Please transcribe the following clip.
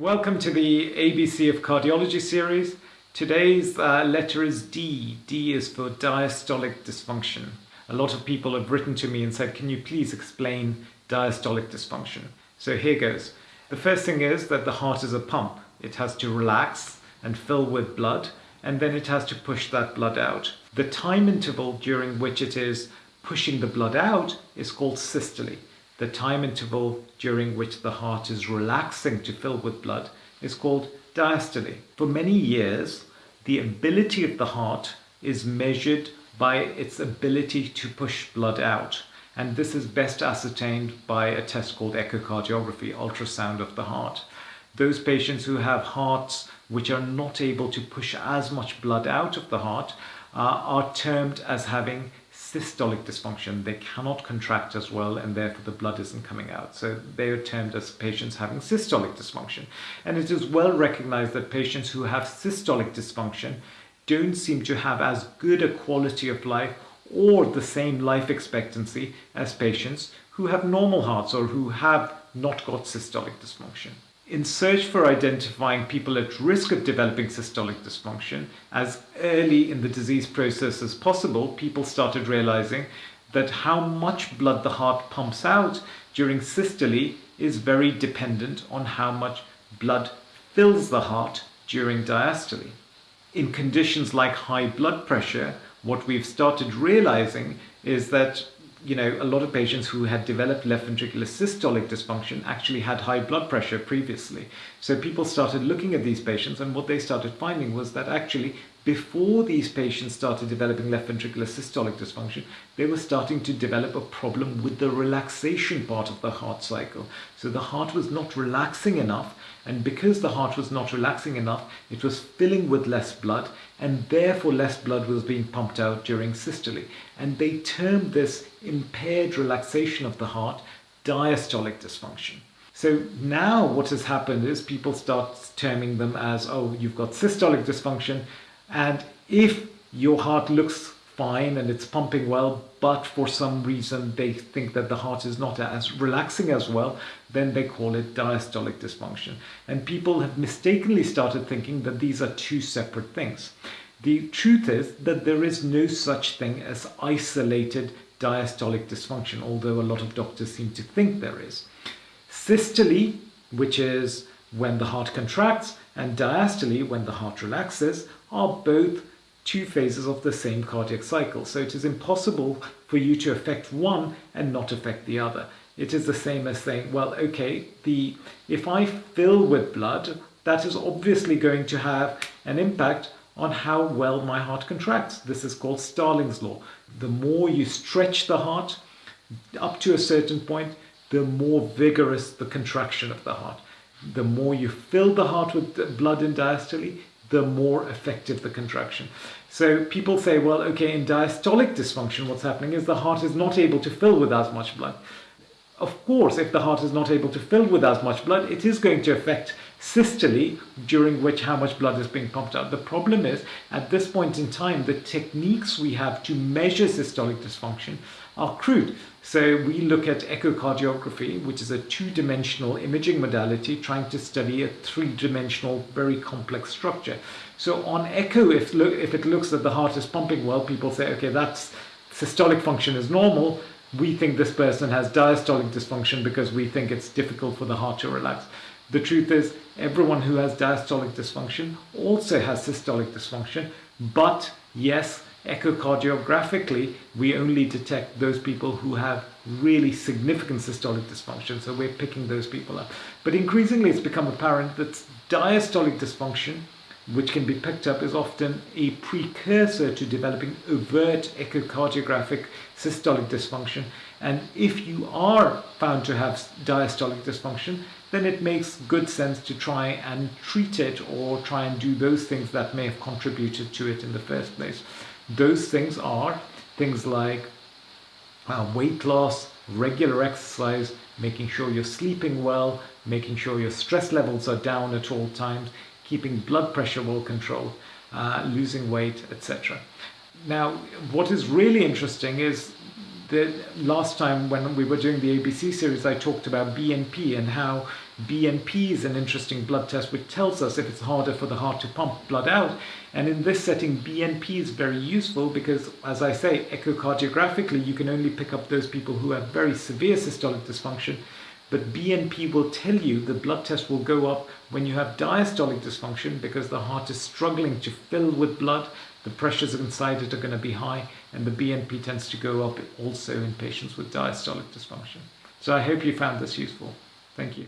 Welcome to the ABC of Cardiology series. Today's uh, letter is D. D is for diastolic dysfunction. A lot of people have written to me and said, can you please explain diastolic dysfunction? So here goes. The first thing is that the heart is a pump. It has to relax and fill with blood and then it has to push that blood out. The time interval during which it is pushing the blood out is called systole. The time interval during which the heart is relaxing to fill with blood is called diastole. For many years, the ability of the heart is measured by its ability to push blood out. And this is best ascertained by a test called echocardiography, ultrasound of the heart. Those patients who have hearts which are not able to push as much blood out of the heart uh, are termed as having systolic dysfunction. They cannot contract as well and therefore the blood isn't coming out. So they are termed as patients having systolic dysfunction. And it is well recognized that patients who have systolic dysfunction don't seem to have as good a quality of life or the same life expectancy as patients who have normal hearts or who have not got systolic dysfunction in search for identifying people at risk of developing systolic dysfunction as early in the disease process as possible, people started realizing that how much blood the heart pumps out during systole is very dependent on how much blood fills the heart during diastole. In conditions like high blood pressure, what we've started realizing is that you know, a lot of patients who had developed left ventricular systolic dysfunction actually had high blood pressure previously. So people started looking at these patients and what they started finding was that actually before these patients started developing left ventricular systolic dysfunction, they were starting to develop a problem with the relaxation part of the heart cycle. So the heart was not relaxing enough and because the heart was not relaxing enough, it was filling with less blood and therefore less blood was being pumped out during systole. And they termed this impaired relaxation of the heart diastolic dysfunction. So now what has happened is people start terming them as, oh, you've got systolic dysfunction, and if your heart looks fine and it's pumping well, but for some reason they think that the heart is not as relaxing as well, then they call it diastolic dysfunction. And people have mistakenly started thinking that these are two separate things. The truth is that there is no such thing as isolated diastolic dysfunction, although a lot of doctors seem to think there is. Systole, which is when the heart contracts, and diastole, when the heart relaxes, are both two phases of the same cardiac cycle. So it is impossible for you to affect one and not affect the other. It is the same as saying, well, okay, the if I fill with blood, that is obviously going to have an impact on how well my heart contracts. This is called Starling's law. The more you stretch the heart up to a certain point, the more vigorous the contraction of the heart. The more you fill the heart with blood in diastole, the more effective the contraction. So people say, well, okay, in diastolic dysfunction, what's happening is the heart is not able to fill with as much blood. Of course, if the heart is not able to fill with as much blood, it is going to affect systole, during which how much blood is being pumped out. The problem is, at this point in time, the techniques we have to measure systolic dysfunction are crude. So we look at echocardiography, which is a two-dimensional imaging modality trying to study a three-dimensional, very complex structure. So on echo, if, if it looks that the heart is pumping well, people say, okay, that's systolic function is normal. We think this person has diastolic dysfunction because we think it's difficult for the heart to relax. The truth is, everyone who has diastolic dysfunction also has systolic dysfunction, but yes, echocardiographically, we only detect those people who have really significant systolic dysfunction, so we're picking those people up. But increasingly it's become apparent that diastolic dysfunction, which can be picked up, is often a precursor to developing overt echocardiographic systolic dysfunction. And if you are found to have diastolic dysfunction, then it makes good sense to try and treat it or try and do those things that may have contributed to it in the first place. Those things are things like uh, weight loss, regular exercise, making sure you're sleeping well, making sure your stress levels are down at all times, keeping blood pressure well controlled, uh, losing weight, etc. Now, what is really interesting is the last time when we were doing the ABC series, I talked about BNP and how BNP is an interesting blood test which tells us if it's harder for the heart to pump blood out. And in this setting, BNP is very useful because, as I say, echocardiographically, you can only pick up those people who have very severe systolic dysfunction. But BNP will tell you the blood test will go up when you have diastolic dysfunction because the heart is struggling to fill with blood. The pressures inside it are going to be high, and the BNP tends to go up also in patients with diastolic dysfunction. So I hope you found this useful. Thank you.